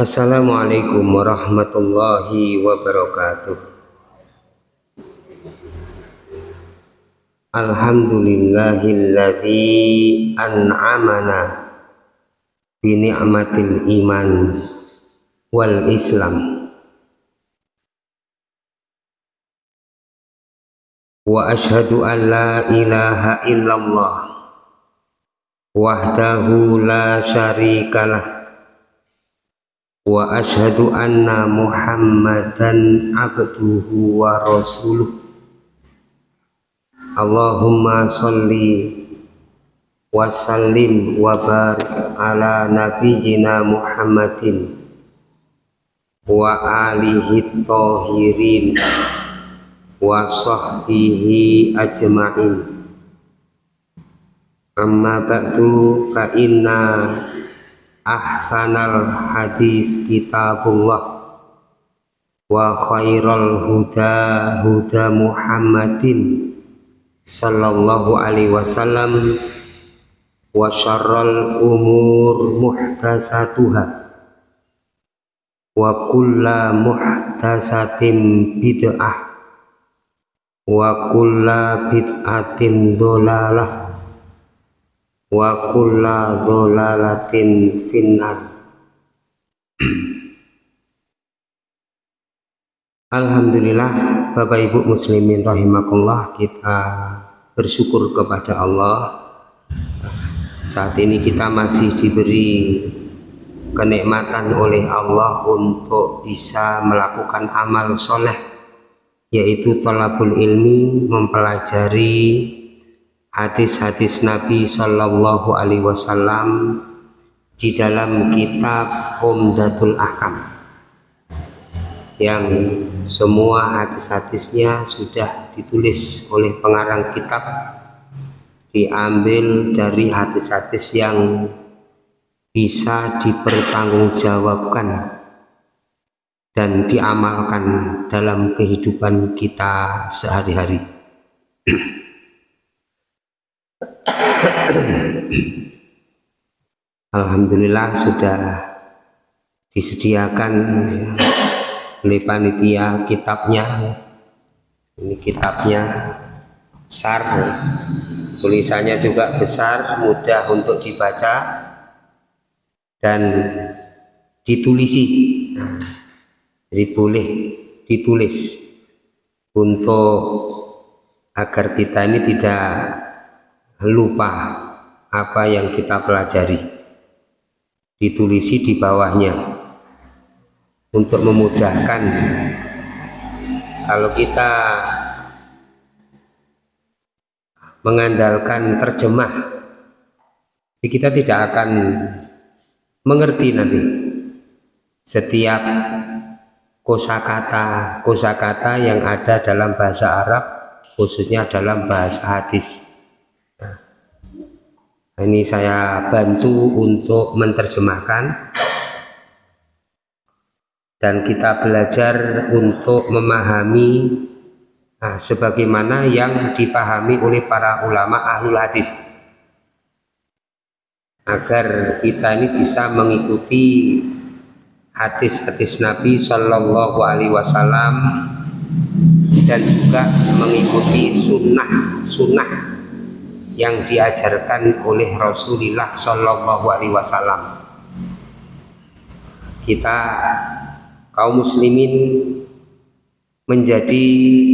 Assalamualaikum warahmatullahi wabarakatuh. Alhamdulillahilladzi an'amana bi ni'matil iman wal islam wa ashhadu an la ilaha illallah wahdahu la syarikalah wa ashhadu anna muhammadan abduhu wa rasuluh. Allahumma salli wa sallim wa barik ala nabiyyina muhammadin wa alihi tahirin wa sahbihi ajma'in. Amma ba'du fa inna ahsanal hadis kitabullah. Wa khairal huda huda Muhammadin sallallahu alaihi wasallam. Wa syarral umur muhtasatuha wa kulla muhtasatin bid'ah. Wa kulla bid'atin dolalah wa kulla dolalatin finnar. Alhamdulillah Bapak Ibu muslimin rahimakumullah kita bersyukur kepada Allah. Saat ini kita masih diberi kenikmatan oleh Allah untuk bisa melakukan amal soleh yaitu tolabul ilmi mempelajari hadis-hadis Nabi Shallallahu Alaihi Wasallam di dalam kitab Umdatul Ahkam yang semua hadis-hadisnya sudah ditulis oleh pengarang kitab diambil dari hadis-hadis yang bisa dipertanggungjawabkan dan diamalkan dalam kehidupan kita sehari-hari. Alhamdulillah sudah disediakan ya, oleh panitia kitabnya ya. ini kitabnya besar ya. tulisannya juga besar mudah untuk dibaca dan ditulisi nah, jadi boleh ditulis untuk agar kita ini tidak lupa apa yang kita pelajari. Ditulisi di bawahnya untuk memudahkan. Kalau kita mengandalkan terjemah kita tidak akan mengerti nanti. Setiap kosakata kosakata yang ada dalam bahasa Arab khususnya dalam bahasa hadis ini saya bantu untuk menerjemahkan. Dan kita belajar untuk memahami nah, sebagaimana yang dipahami oleh para ulama ahlul hadis. Agar kita ini bisa mengikuti hadis-hadis Nabi Shallallahu Alaihi Wasallam dan juga mengikuti sunnah-sunnah yang diajarkan oleh Rasulullah Shallallahu Alaihi Wasallam. Kita kaum muslimin menjadi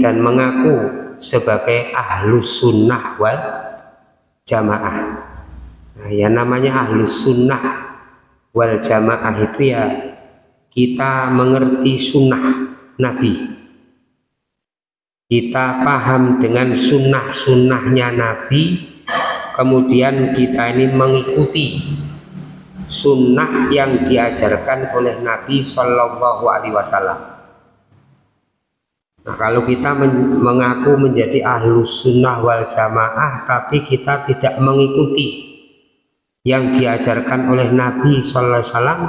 dan mengaku sebagai ahlus sunnah wal jamaah. Nah, yang namanya ahlus sunnah wal jamaah itu ya kita mengerti sunnah Nabi kita paham dengan sunnah-sunnahnya Nabi kemudian kita ini mengikuti sunnah yang diajarkan oleh Nabi Shallallahu Alaihi Wasallam. Nah, kalau kita men mengaku menjadi ahlus sunnah wal jamaah, tapi kita tidak mengikuti yang diajarkan oleh Nabi Shallallahu Alaihi Wasallam,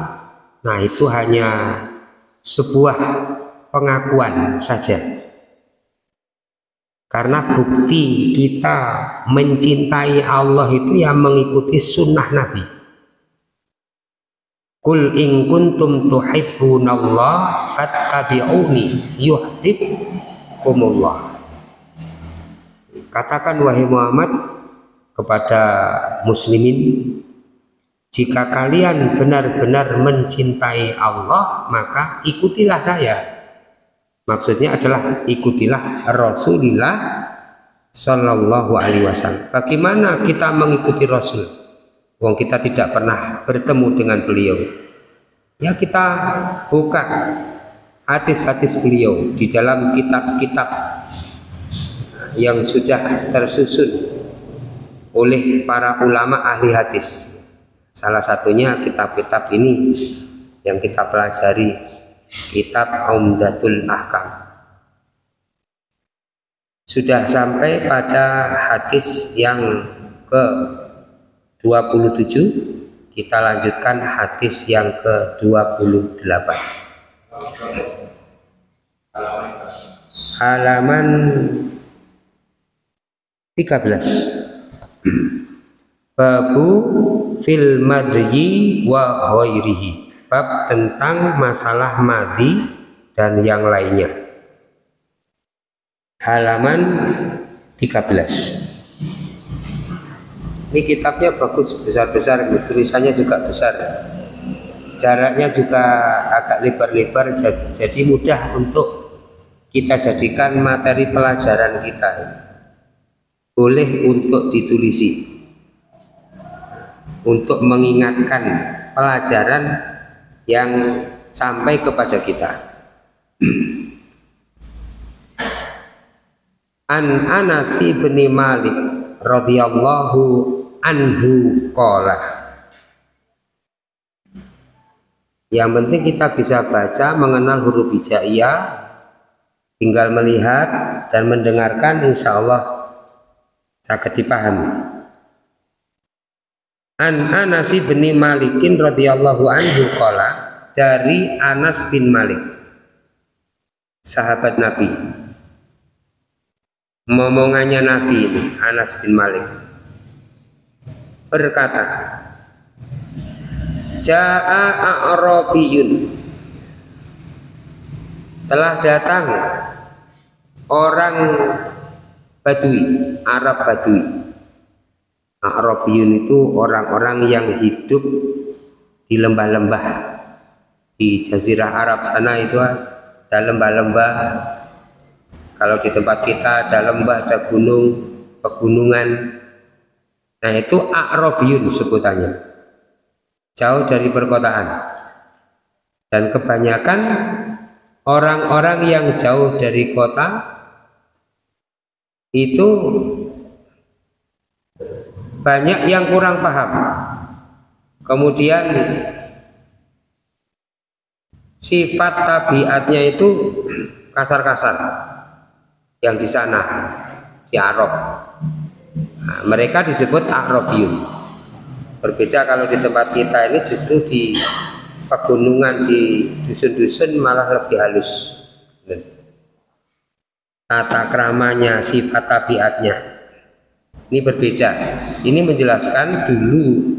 nah itu hanya sebuah pengakuan saja karena bukti kita mencintai Allah itu yang mengikuti sunnah Nabi Kul in kuntum tuhibbunallah fattabi'uni yuhibbukumullah. Katakan wahai Muhammad kepada muslimin jika kalian benar-benar mencintai Allah maka ikutilah saya maksudnya adalah ikutilah Rasulullah Shallallahu Alaihi Wasallam bagaimana kita mengikuti Rasul Wong kita tidak pernah bertemu dengan beliau. Ya kita buka hadis-hadis beliau di dalam kitab-kitab yang sudah tersusun oleh para ulama ahli hadis. Salah satunya kitab-kitab ini yang kita pelajari, kitab Umdatul Ahkam. Sudah sampai pada hadis yang ke 27 kita lanjutkan hadis yang ke-28 halaman 13 babu fil madyi wa ghairihi bab tentang masalah madi dan yang lainnya. Halaman 13 ini kitabnya bagus besar-besar tulisannya juga besar. Jaraknya juga agak lebar-lebar jadi mudah untuk kita jadikan materi pelajaran kita. Boleh untuk ditulisi. Untuk mengingatkan pelajaran yang sampai kepada kita. An Anasi bin Malik radhiyallahu anhu kola yang penting kita bisa baca mengenal huruf hijaiyah tinggal melihat dan mendengarkan insya Allah dipahami an Anas bin Malikin radhiyallahu anhu kola dari Anas bin Malik sahabat Nabi momongannya Nabi ini Anas bin Malik berkata Ja'a A'rabiyun telah datang orang Badui, Arab Badui. A'rabiyun itu orang-orang yang hidup di lembah-lembah di jazirah Arab sana itu ada lembah-lembah kalau di tempat kita ada lembah, ada gunung, pegunungan Nah itu akrobiyun sebutannya. Jauh dari perkotaan. Dan kebanyakan orang-orang yang jauh dari kota itu banyak yang kurang paham. Kemudian sifat tabiatnya itu kasar-kasar yang di sana di Arab Nah, mereka disebut Arabiyun. Berbeda kalau di tempat kita ini justru di pegunungan di dusun-dusun malah lebih halus. Tata keramanya, sifat tabiatnya. Ini berbeda. Ini menjelaskan dulu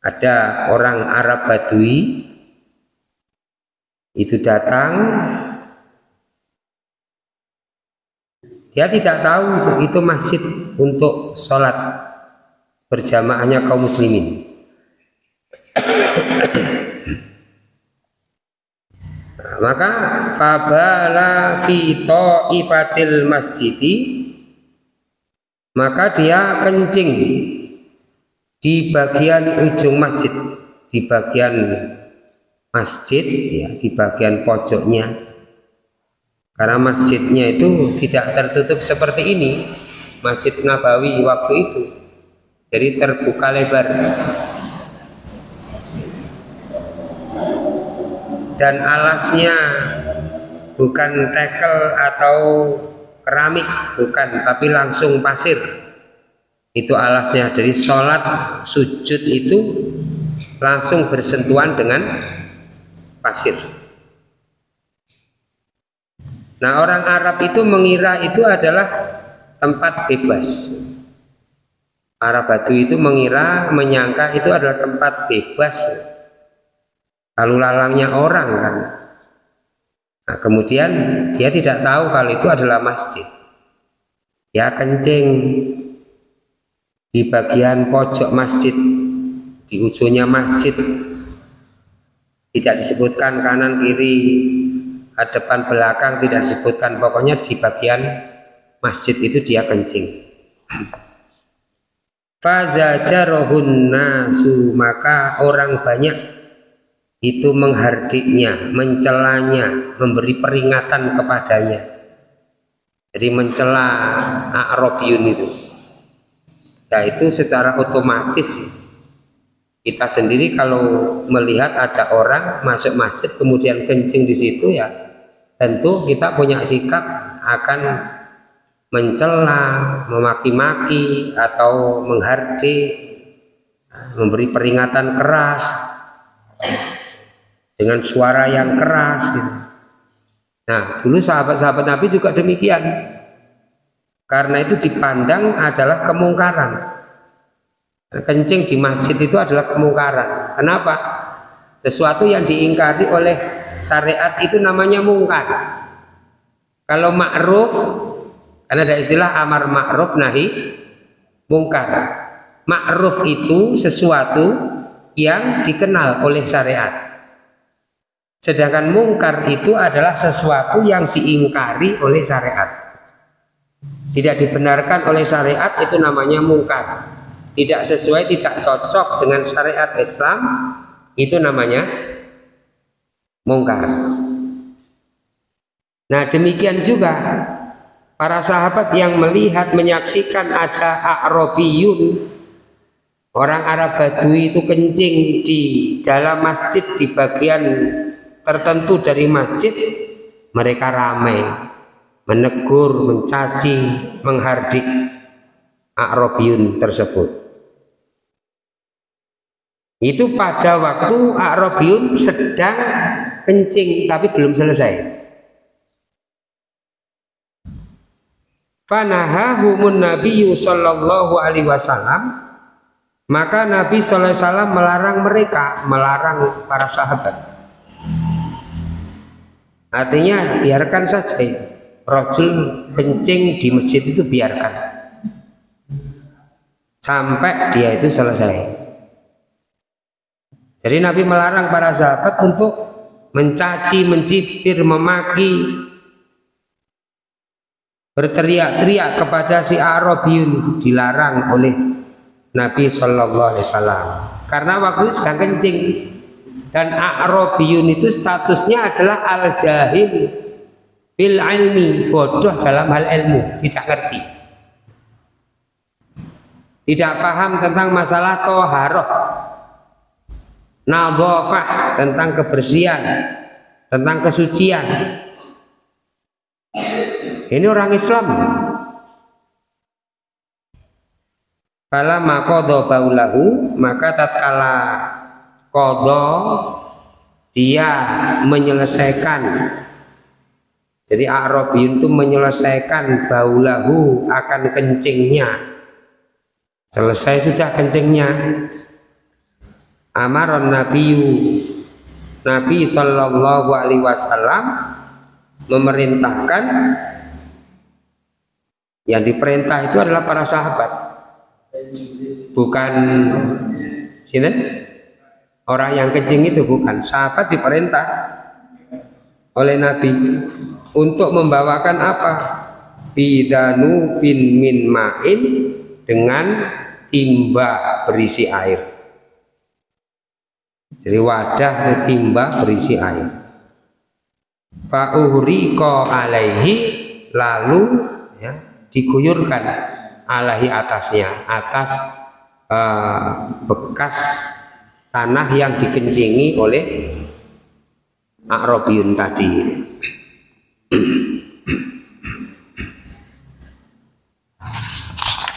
ada orang Arab Badui itu datang Dia tidak tahu itu, masjid untuk sholat berjamaahnya kaum muslimin. Nah, maka fabala fi ifatil masjidi maka dia kencing di bagian ujung masjid di bagian masjid ya di bagian pojoknya. Karena masjidnya itu tidak tertutup seperti ini Masjid Nabawi waktu itu jadi terbuka lebar. Dan alasnya bukan tekel atau keramik bukan tapi langsung pasir. Itu alasnya. Dari sholat sujud itu langsung bersentuhan dengan pasir. Nah orang Arab itu mengira itu adalah tempat bebas. para batu itu mengira menyangka itu adalah tempat bebas. Lalu lalangnya orang kan nah, kemudian dia tidak tahu kalau itu adalah masjid. Ya kencing. Di bagian pojok masjid di ujungnya masjid. Tidak disebutkan kanan kiri depan belakang tidak disebutkan. Pokoknya di bagian masjid itu dia kencing. Fazajarohun nasu maka orang banyak itu menghardiknya, mencelanya, memberi peringatan kepadanya. Jadi mencela A'rabiyun itu. Nah itu secara otomatis kita sendiri kalau melihat ada orang masuk masjid kemudian kencing di situ ya tentu kita punya sikap akan mencela, memaki-maki atau menghardik, memberi peringatan keras dengan suara yang keras. Gitu. Nah, dulu sahabat-sahabat Nabi juga demikian. Karena itu dipandang adalah kemungkaran. Kencing di masjid itu adalah kemungkaran. Kenapa? Sesuatu yang diingkari oleh syariat itu namanya mungkar. Kalau ma'ruf karena ada istilah amar ma'ruf nahi mungkar. Ma'ruf itu sesuatu yang dikenal oleh syariat. Sedangkan mungkar itu adalah sesuatu yang diingkari oleh syariat. Tidak dibenarkan oleh syariat itu namanya mungkar. Tidak sesuai, tidak cocok dengan syariat Islam itu namanya mungkar. Nah demikian juga para sahabat yang melihat menyaksikan ada A'rabiyun orang Arab Badui itu kencing di dalam masjid di bagian tertentu dari masjid mereka ramai menegur, mencaci, menghardik A'rabiyun tersebut itu pada waktu A'rabiyun sedang kencing tapi belum selesai Fanahahumun Nabi sallallahu alaihi wasallam maka Nabi wasallam melarang mereka, melarang para sahabat. Artinya biarkan saja itu. Rojul kencing di masjid itu biarkan. Sampai dia itu selesai. Jadi Nabi melarang para sahabat untuk mencaci, mencibir, memaki, berteriak-teriak kepada si Arabiyun itu dilarang oleh Nabi Shallallahu Alaihi Wasallam karena waktu itu sedang kencing dan Arabiyun itu statusnya adalah al jahil bil ilmi. Bodoh dalam hal ilmu. Tidak ngerti. Tidak paham tentang masalah toharoh. Nadhafah tentang kebersihan. Tentang kesucian. Ini orang Islam. Kala makodo baulahu. Maka tatkala kodo dia menyelesaikan. Jadi Arabi itu menyelesaikan baulahu akan kencingnya. Selesai sudah kencingnya. Amaron nabiyu. Nabi Shallallahu Alaihi Wasallam memerintahkan yang diperintah itu adalah para sahabat. Bukan sini orang yang kencing itu bukan. Sahabat diperintah oleh Nabi untuk membawakan apa? Bidanu bin min ma'in dengan timba berisi air. Jadi wadah timba berisi air. Fa'uhriqa alaihi lalu ya diguyurkan alahi atasnya atas uh, bekas tanah yang dikencingi oleh Akrobiyun tadi.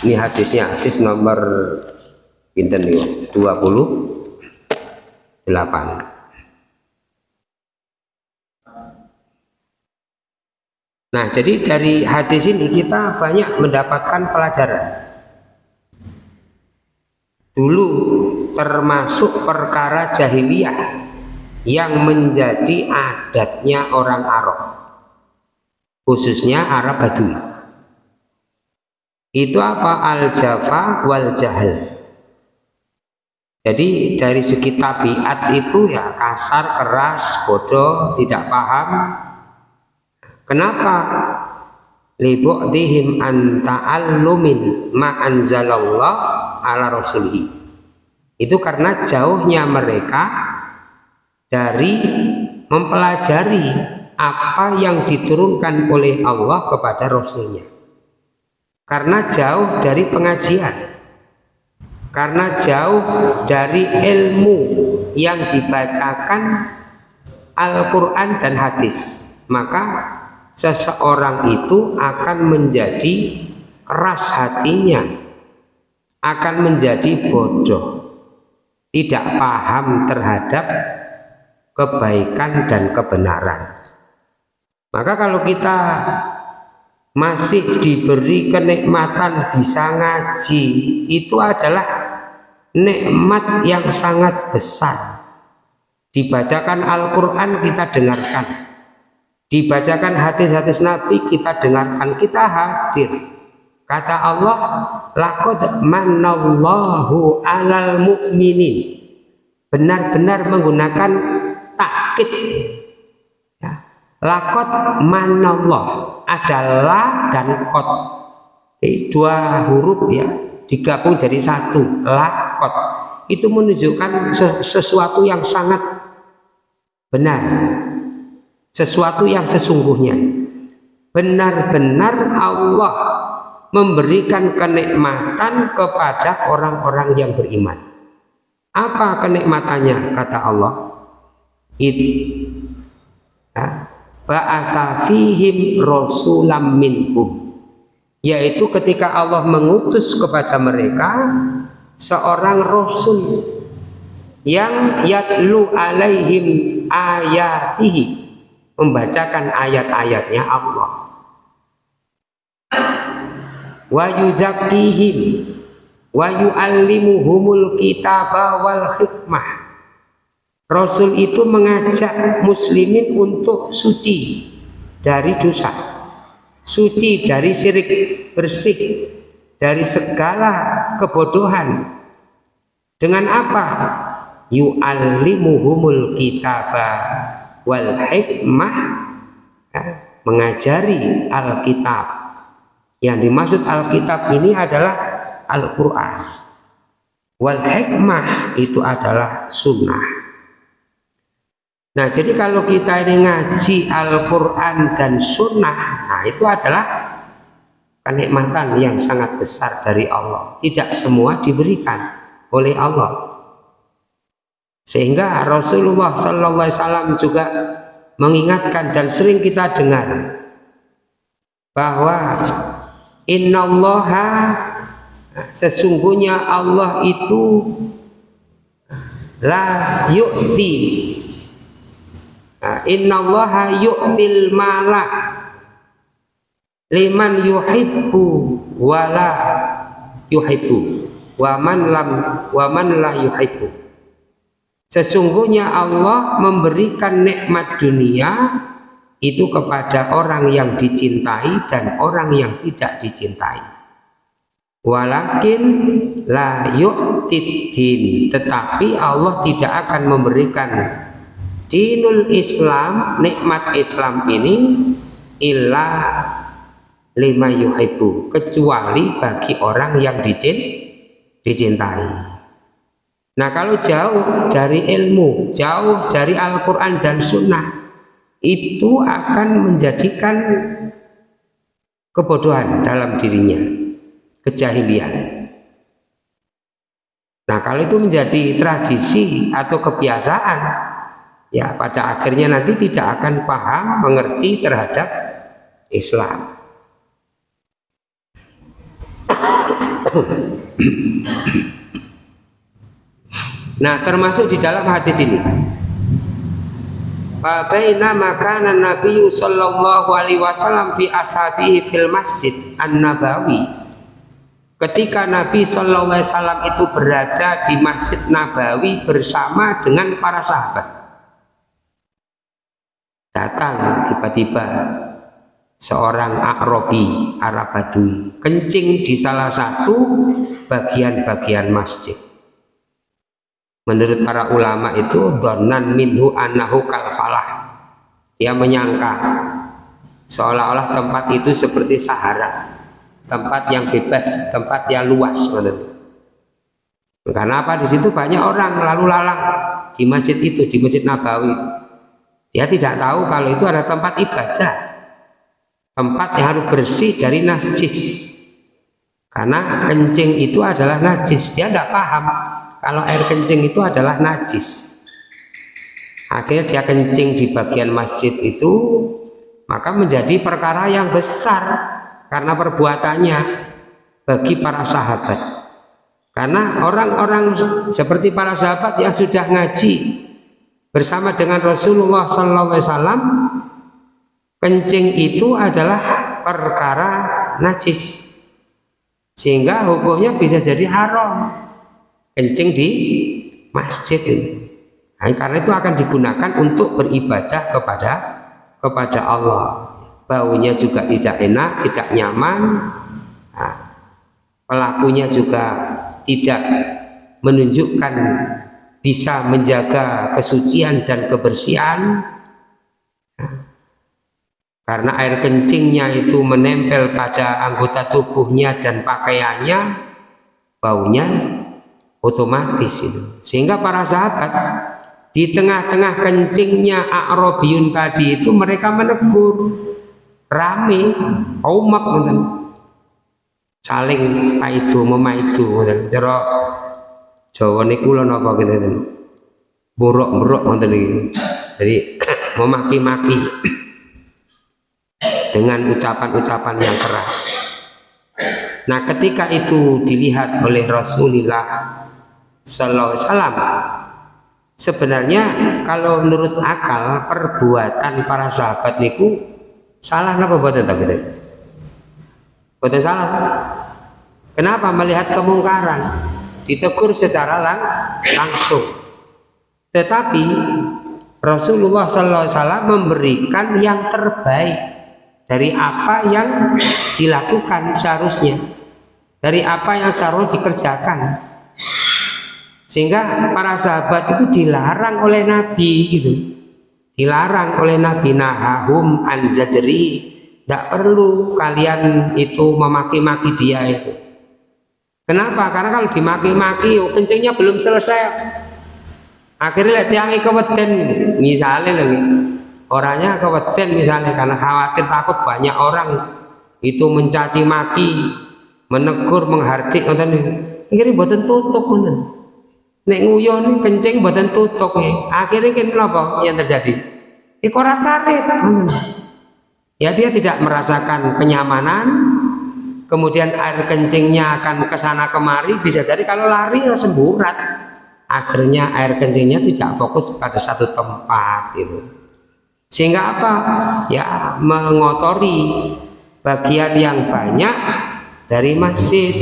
Ini hadisnya hadis nomor pinten 28 Nah, jadi dari hadis ini kita banyak mendapatkan pelajaran. Dulu termasuk perkara jahiliyah yang menjadi adatnya orang Arab khususnya Arab Badui. Itu apa? Al-jafa wal jahal. Jadi dari segi tabiat itu ya kasar, keras, bodoh, tidak paham. Kenapa? Libu'dihim an ta'allumin ma anzalallah ala rasulihi. Itu karena jauhnya mereka dari mempelajari apa yang diturunkan oleh Allah kepada Rasulnya. Karena jauh dari pengajian. Karena jauh dari ilmu yang dibacakan Al-Quran dan hadis. Maka seseorang itu akan menjadi keras hatinya akan menjadi bodoh tidak paham terhadap kebaikan dan kebenaran. Maka kalau kita masih diberi kenikmatan bisa ngaji itu adalah nikmat yang sangat besar. Dibacakan Al-Quran kita dengarkan. Dibacakan hadis-hadis Nabi kita dengarkan. Kita hadir Kata Allah, laqad manallahu 'alal mu'minin. Benar-benar menggunakan takkid. Ya. Laqad manallah adalah dan kot. Jadi dua huruf ya digabung jadi satu. Laqad. Itu menunjukkan sesuatu yang sangat benar. Sesuatu yang sesungguhnya. Benar-benar Allah memberikan kenikmatan kepada orang-orang yang beriman. Apa kenikmatannya? Kata Allah. It ya, ba'atha fihim rasulam minhum. Yaitu ketika Allah mengutus kepada mereka seorang rasul yang yatlu alaihim ayatihi membacakan ayat-ayatnya Allah wa yuzakkihim. Wa yu'allimuhumul kitaba wal hikmah. Rasul itu mengajak muslimin untuk suci dari dosa. Suci dari syirik bersih dari segala kebodohan. Dengan apa? Yu'allimuhumul kitaba wal hikmah. Ya, mengajari Alkitab yang dimaksud Alkitab ini adalah Al-Quran. Wal hikmah itu adalah sunnah. Nah jadi kalau kita ini ngaji Al-Quran dan sunnah, nah itu adalah kenikmatan yang sangat besar dari Allah. Tidak semua diberikan oleh Allah. Sehingga Rasulullah Wasallam juga mengingatkan dan sering kita dengar bahwa innallaha sesungguhnya Allah itu la yu'ti. Innallaha yu'til mala liman yuhibbu wala yuhibbu. Wa man lam wa man la yuhibbu. Sesungguhnya Allah memberikan nikmat dunia itu kepada orang yang dicintai dan orang yang tidak dicintai. Walakin la yu'tid tetapi Allah tidak akan memberikan dinul Islam nikmat Islam ini illa lima yuhibbu. Kecuali bagi orang yang dicintai. Nah kalau jauh dari ilmu jauh dari Al-Quran dan Sunnah itu akan menjadikan kebodohan dalam dirinya, kejahilian. Nah, kalau itu menjadi tradisi atau kebiasaan, ya pada akhirnya nanti tidak akan paham, mengerti terhadap Islam. Nah, termasuk di dalam hadis ini Fabaina makana Nabi sallallahu alaihi wasallam fi ashabihi fil masjid An-Nabawi. Ketika Nabi Shallallahu Alaihi Wasallam itu berada di Masjid Nabawi bersama dengan para sahabat. Datang tiba-tiba seorang Arabi Arab Badui kencing di salah satu bagian-bagian masjid menurut para ulama itu donan minhu anahu kalfalah dia menyangka seolah-olah tempat itu seperti Sahara tempat yang bebas, tempat yang luas. Karena apa? Di situ banyak orang lalu lalang di masjid itu, di masjid Nabawi. Dia tidak tahu kalau itu ada tempat ibadah, tempat yang harus bersih dari najis. Karena kencing itu adalah najis, dia tidak paham kalau air kencing itu adalah najis. Akhirnya dia kencing di bagian masjid itu, maka menjadi perkara yang besar karena perbuatannya bagi para sahabat. Karena orang-orang seperti para sahabat yang sudah ngaji bersama dengan Rasulullah SAW kencing itu adalah perkara najis. Sehingga hukumnya bisa jadi haram kencing di masjid ini. Nah, karena itu akan digunakan untuk beribadah kepada kepada Allah. Baunya juga tidak enak, tidak nyaman, nah, pelakunya juga tidak menunjukkan bisa menjaga kesucian dan kebersihan. Nah, karena air kencingnya itu menempel pada anggota tubuhnya dan pakaiannya baunya otomatis itu. Sehingga para sahabat di tengah-tengah kencingnya A'robiyun tadi itu mereka menegur. Rame umat ngoten. Saling paido memaido ngoten. Cara Jawa niku lho napa ngeten buruk-buruk ngoten iki. Jadi memaki-maki dengan ucapan-ucapan yang keras. Nah ketika itu dilihat oleh Rasulullah Sallallahu Alaihi Wasallam sebenarnya kalau menurut akal perbuatan para sahabat niku Salah apa buatan tak gede? Buatan salah. Kenapa melihat kemungkaran? Ditegur secara lang langsung. Tetapi Rasulullah SAW memberikan yang terbaik dari apa yang dilakukan seharusnya, dari apa yang seharusnya dikerjakan. Sehingga para sahabat itu dilarang oleh Nabi gitu. Dilarang oleh Nabi nahahum anzajri tidak perlu kalian itu memaki-maki dia itu. Kenapa? karena kalau dimaki-maki oh, kencingnya belum selesai. Akhirnya yang keweden. Misalnya lagi orangnya keweden misalnya karena khawatir takut banyak orang itu mencaci maki menegur menghardik akhirnya buatan tutup nonton nek nguyon kencing badan tutup akhirnya kan apa yang terjadi. Ikorat karet ya dia tidak merasakan kenyamanan. Kemudian air kencingnya akan ke sana kemari. Bisa jadi kalau lari ya semburat. Akhirnya air kencingnya tidak fokus pada satu tempat itu. Sehingga apa? Ya mengotori bagian yang banyak dari masjid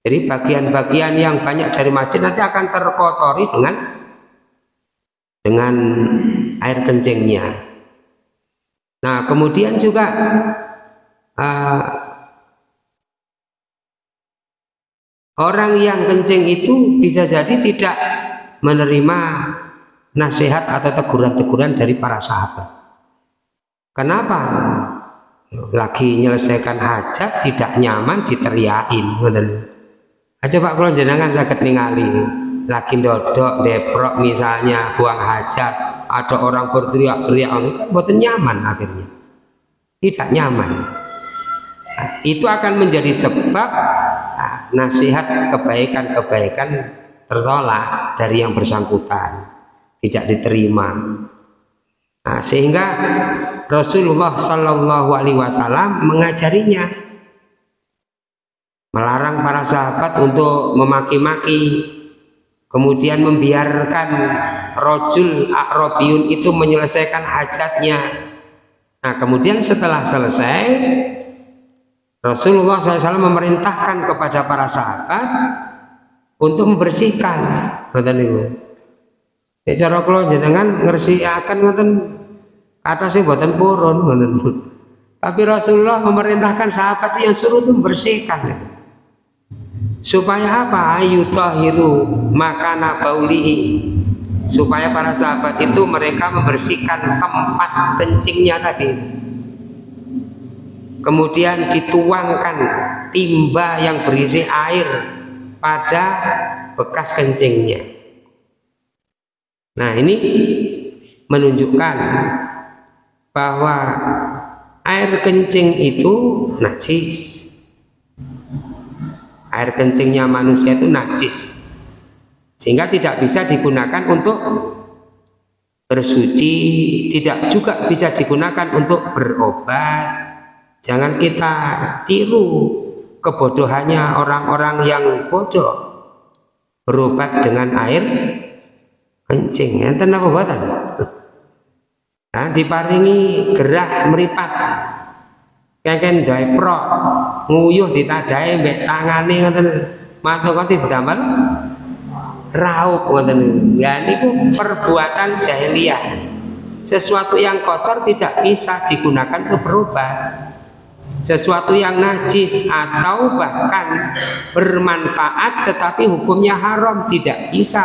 Jadi bagian-bagian yang banyak dari masjid nanti akan terkotori dengan dengan air kencingnya. Nah, kemudian juga uh, orang yang kencing itu bisa jadi tidak menerima nasihat atau teguran-teguran dari para sahabat. Kenapa? lagi menyelesaikan hajat tidak nyaman diteriakin aja pak kalau jenengan sakit ningali lagi dodok deprok misalnya buang hajat ada orang berteriak-teriak kan buatan nyaman akhirnya. Tidak nyaman. Nah, itu akan menjadi sebab nah, nasihat kebaikan-kebaikan tertolak dari yang bersangkutan tidak diterima. Nah, sehingga Rasulullah Shallallahu Alaihi Wasallam mengajarinya, melarang para sahabat untuk memaki-maki kemudian membiarkan rojul akrobiun itu menyelesaikan hajatnya. Nah kemudian setelah selesai Rasulullah SAW memerintahkan kepada para sahabat untuk membersihkan ngoten niku. Nek cara kula jenengan ngersikaken ngoten sih buatan purun tapi Rasulullah memerintahkan sahabat yang suruh itu membersihkan gitu supaya apa? Ayu tahiru makana baulihi. Supaya para sahabat itu mereka membersihkan tempat kencingnya tadi. Kemudian dituangkan timba yang berisi air pada bekas kencingnya. Nah ini menunjukkan bahwa air kencing itu najis air kencingnya manusia itu najis. Sehingga tidak bisa digunakan untuk bersuci tidak juga bisa digunakan untuk berobat. Jangan kita tiru kebodohannya orang-orang yang bodoh. Berobat dengan air kencing. Enten apa buatan? Nah, diparingi gerah meripat. Kengken pro nguyuh ditadai mbek tangane ngoten. Matur kanthi didamel raup ngoten. Ya niku perbuatan jahiliyah. Sesuatu yang kotor tidak bisa digunakan untuk berobat sesuatu yang najis atau bahkan bermanfaat tetapi hukumnya haram tidak bisa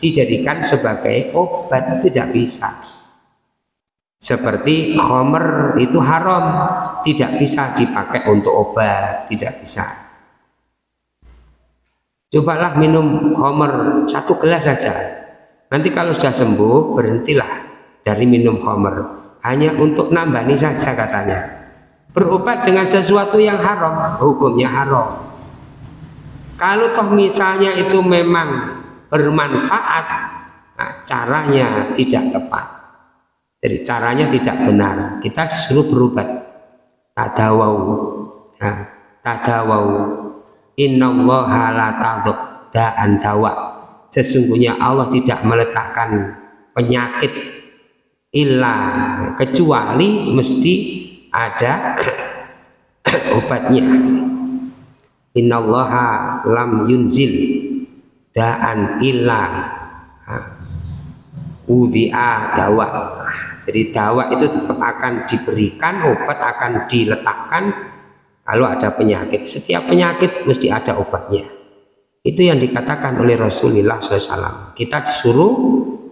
dijadikan sebagai obat tidak bisa. Seperti khomer itu haram tidak bisa dipakai untuk obat tidak bisa. Cobalah minum khomer satu gelas saja. Nanti kalau sudah sembuh berhentilah dari minum khomer hanya untuk nambani saja katanya. Berobat dengan sesuatu yang haram hukumnya haram. Kalau toh misalnya itu memang bermanfaat nah, caranya tidak tepat. Jadi caranya tidak benar. Kita disuruh berobat. Tadawau. Nah, tadawau. Innallaha la da'an dawa. Sesungguhnya Allah tidak meletakkan penyakit illa kecuali mesti ada obatnya. Innallaha lam yunzil da'an illa udhi'a dawa jadi dawa itu tetap akan diberikan obat akan diletakkan. Kalau ada penyakit setiap penyakit mesti ada obatnya. Itu yang dikatakan oleh Rasulullah SAW kita disuruh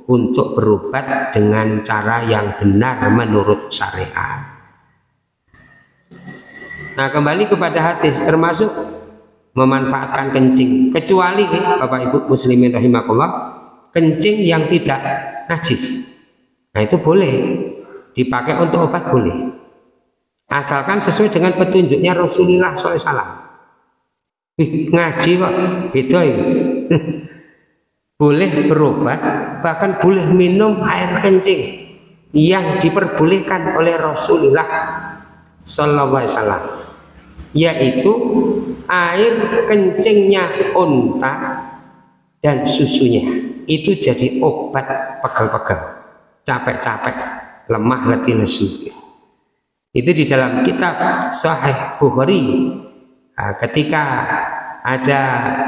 untuk berobat dengan cara yang benar menurut syariat. Nah kembali kepada hadis termasuk memanfaatkan kencing. Kecuali Bapak Ibu muslimin rahimahullah kencing yang tidak najis Nah itu boleh dipakai untuk obat boleh. Asalkan sesuai dengan petunjuknya Rasulullah SAW. Ih, ngaji kok beda ya. boleh berobat, bahkan boleh minum air kencing yang diperbolehkan oleh Rasulullah Wasallam, yaitu air kencingnya unta dan susunya itu jadi obat pegel-pegel capek-capek, lemah letih lesu. Itu di dalam kitab Sahih Bukhari. Ketika ada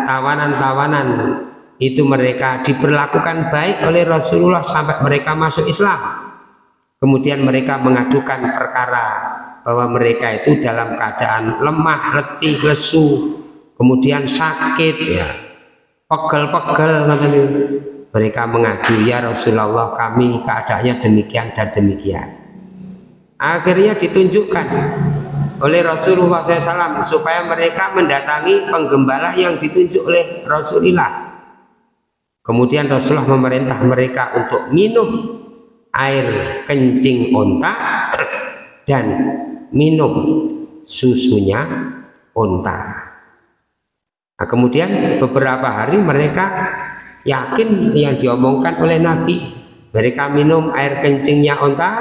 tawanan-tawanan itu mereka diperlakukan baik oleh Rasulullah sampai mereka masuk Islam. Kemudian mereka mengadukan perkara bahwa mereka itu dalam keadaan lemah, letih, lesu, kemudian sakit ya, pegel-pegel mereka mengadu ya Rasulullah kami keadaannya demikian dan demikian. Akhirnya ditunjukkan oleh Rasulullah SAW supaya mereka mendatangi penggembala yang ditunjuk oleh Rasulullah. Kemudian Rasulullah memerintah mereka untuk minum air kencing onta dan minum susunya onta. Nah, kemudian beberapa hari mereka yakin yang diomongkan oleh Nabi mereka minum air kencingnya onta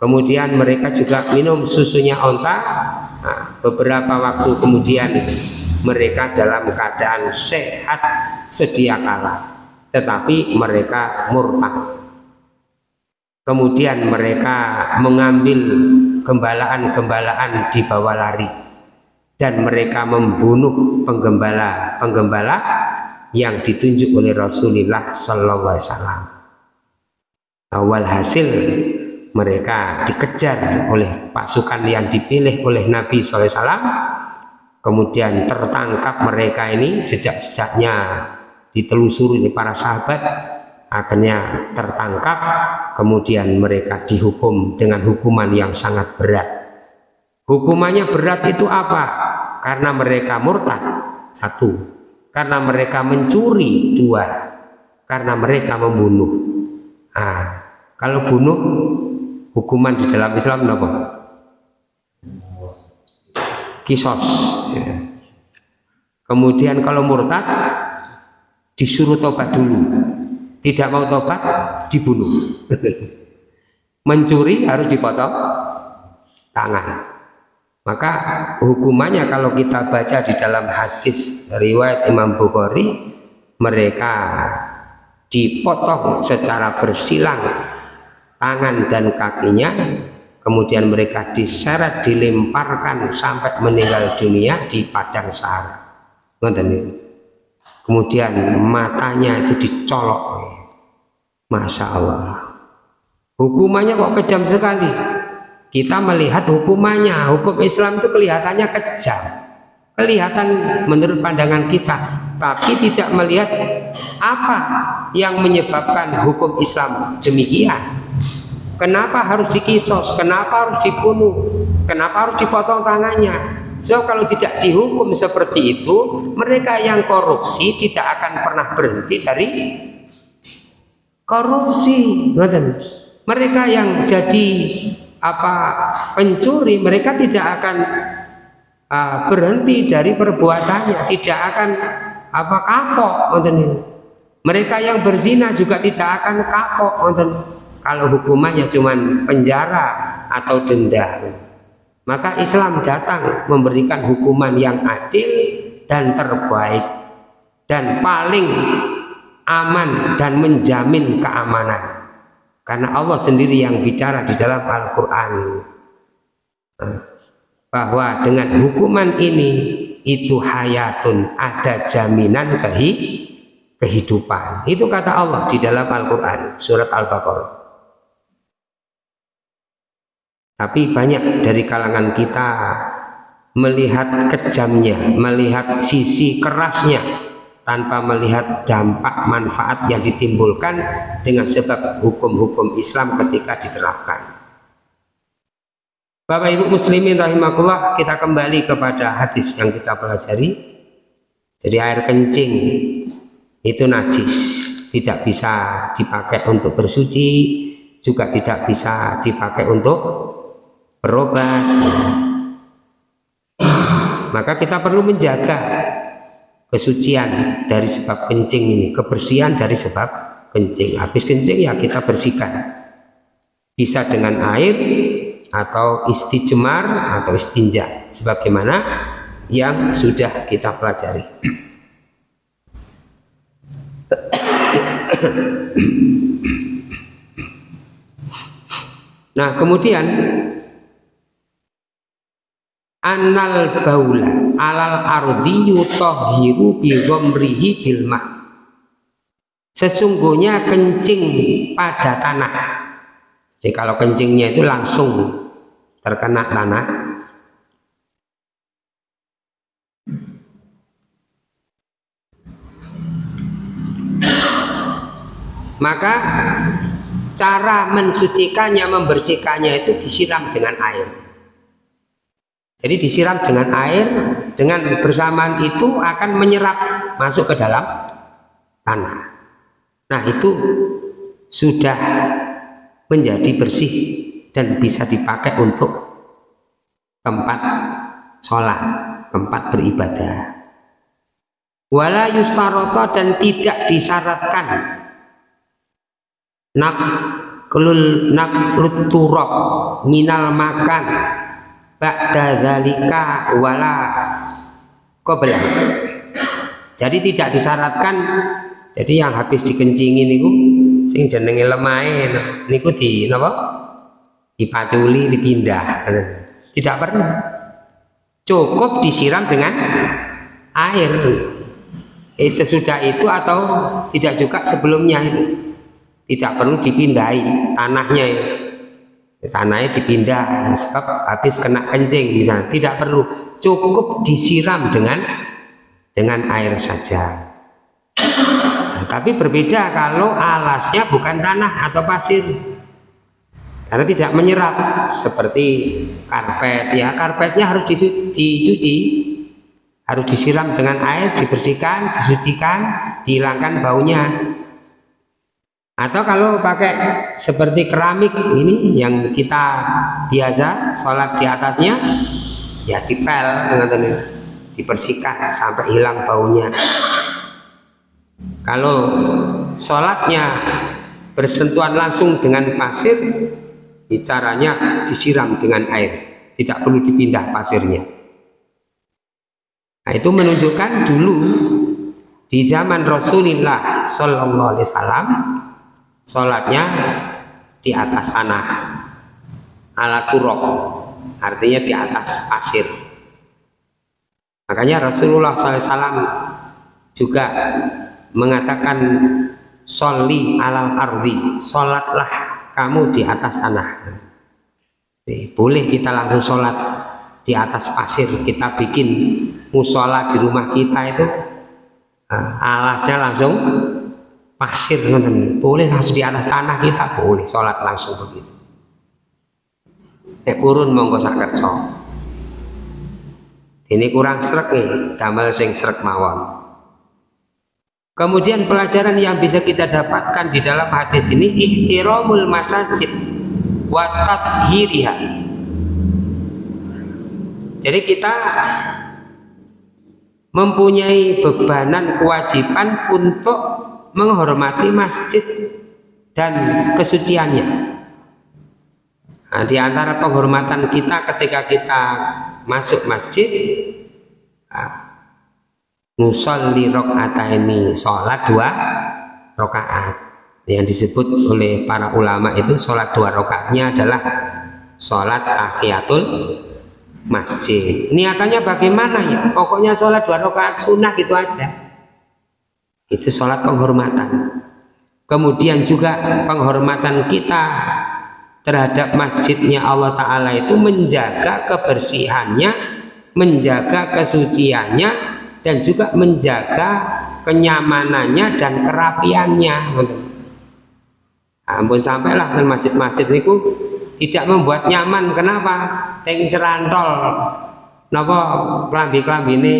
kemudian mereka juga minum susunya onta. Nah, beberapa waktu kemudian mereka dalam keadaan sehat sedia kala tetapi mereka murtad. Kemudian mereka mengambil gembalaan-gembalaan di bawah lari dan mereka membunuh penggembala-penggembala yang ditunjuk oleh Rasulullah Sallallahu Alaihi Wasallam. Awal hasil mereka dikejar oleh pasukan yang dipilih oleh Nabi SAW kemudian tertangkap mereka ini jejak-jejaknya ditelusuri oleh para sahabat akhirnya tertangkap. Kemudian mereka dihukum dengan hukuman yang sangat berat. Hukumannya berat itu apa? Karena mereka murtad. Satu karena mereka mencuri dua karena mereka membunuh ah kalau bunuh hukuman di dalam Islam apa? Kisos. Ya. Kemudian kalau murtad disuruh tobat dulu. Tidak mau tobat dibunuh. Mencuri harus dipotong tangan. Maka hukumannya kalau kita baca di dalam hadis riwayat Imam Bukhari mereka dipotong secara bersilang tangan dan kakinya kemudian mereka diseret dilemparkan sampai meninggal dunia di padang sahara. Kemudian matanya itu dicolok. Masya Allah. Hukumannya kok kejam sekali kita melihat hukumannya hukum Islam itu kelihatannya kejam kelihatan menurut pandangan kita tapi tidak melihat apa yang menyebabkan hukum Islam demikian Kenapa harus dikisos? Kenapa harus dibunuh? Kenapa harus dipotong tangannya? So kalau tidak dihukum seperti itu, mereka yang korupsi tidak akan pernah berhenti dari korupsi. Mereka yang jadi apa pencuri, mereka tidak akan uh, berhenti dari perbuatannya, tidak akan apa kapok. Mereka yang berzina juga tidak akan kapok kalau hukumannya cuma penjara atau denda maka Islam datang memberikan hukuman yang adil dan terbaik dan paling aman dan menjamin keamanan karena Allah sendiri yang bicara di dalam Al-Quran. Bahwa dengan hukuman ini itu hayatun ada jaminan kehidupan. Itu kata Allah di dalam Al-Quran surat Al-Baqarah. Tapi banyak dari kalangan kita melihat kejamnya, melihat sisi kerasnya tanpa melihat dampak manfaat yang ditimbulkan dengan sebab hukum-hukum Islam ketika diterapkan. Bapak Ibu Muslimin rahimakumullah, kita kembali kepada hadis yang kita pelajari. Jadi air kencing itu najis, tidak bisa dipakai untuk bersuci, juga tidak bisa dipakai untuk berobat maka kita perlu menjaga kesucian dari sebab kencing ini kebersihan dari sebab kencing. Habis kencing ya kita bersihkan. Bisa dengan air atau istijmar atau istinja sebagaimana yang sudah kita pelajari. Nah kemudian annal baula alal ardi yutahhiru bi ghamrihi bil ma. Sesungguhnya kencing pada tanah. Jadi kalau kencingnya itu langsung terkena tanah. Maka cara mensucikannya membersihkannya itu disiram dengan air jadi disiram dengan air, dengan bersamaan itu akan menyerap masuk ke dalam tanah. Nah itu sudah menjadi bersih dan bisa dipakai untuk tempat sholat, tempat beribadah. Wala yustaroto dan tidak disyaratkan nak kelul nak luturok minal makan ba'da zalika wala belah. Jadi tidak disyaratkan jadi yang habis dikencingin niku sing jenenge lemahe niku di napa? Dipaculi dipindah. Tidak perlu. Cukup disiram dengan air. Eh, sesudah itu atau tidak juga sebelumnya itu. Tidak perlu dipindahi tanahnya ya tanahnya dipindah sebab habis kena kencing misalnya. Tidak perlu cukup disiram dengan dengan air saja. Nah, tapi berbeda kalau alasnya bukan tanah atau pasir. Karena tidak menyerap seperti karpet. Ya karpetnya harus dicuci. Harus disiram dengan air dibersihkan disucikan dihilangkan baunya atau kalau pakai seperti keramik ini yang kita biasa sholat di atasnya ya dipel dengan dibersihkan sampai hilang baunya. Kalau sholatnya bersentuhan langsung dengan pasir caranya disiram dengan air. Tidak perlu dipindah pasirnya. Nah itu menunjukkan dulu di zaman Rasulullah Shallallahu Alaihi Wasallam sholatnya di atas tanah. Ala turok artinya di atas pasir. Makanya Rasulullah SAW juga mengatakan soli alal ardi sholatlah kamu di atas tanah. Boleh kita langsung sholat di atas pasir kita bikin musola di rumah kita itu eh, alasnya langsung pasir boleh langsung di atas tanah kita boleh sholat langsung begitu. Eh kurun monggo sakerco ini kurang serak nih damel sing serak mawon. Kemudian pelajaran yang bisa kita dapatkan di dalam hadis ini ihtiramul masajid wa tathiriha jadi kita mempunyai bebanan kewajiban untuk menghormati masjid dan kesuciannya. Nah, di antara penghormatan kita ketika kita masuk masjid, nah, nusolli ini sholat dua rokaat yang disebut oleh para ulama itu sholat dua rokaatnya adalah sholat tahiyatul masjid. Niatannya bagaimana ya? Pokoknya sholat dua rokaat sunnah gitu aja itu sholat penghormatan. Kemudian juga penghormatan kita terhadap masjidnya Allah Ta'ala itu menjaga kebersihannya menjaga kesuciannya dan juga menjaga kenyamanannya dan kerapiannya. Ampun sampailah ke masjid-masjid itu tidak membuat nyaman. Kenapa? teng cerantol. Napa? Kelambi-kelambi ini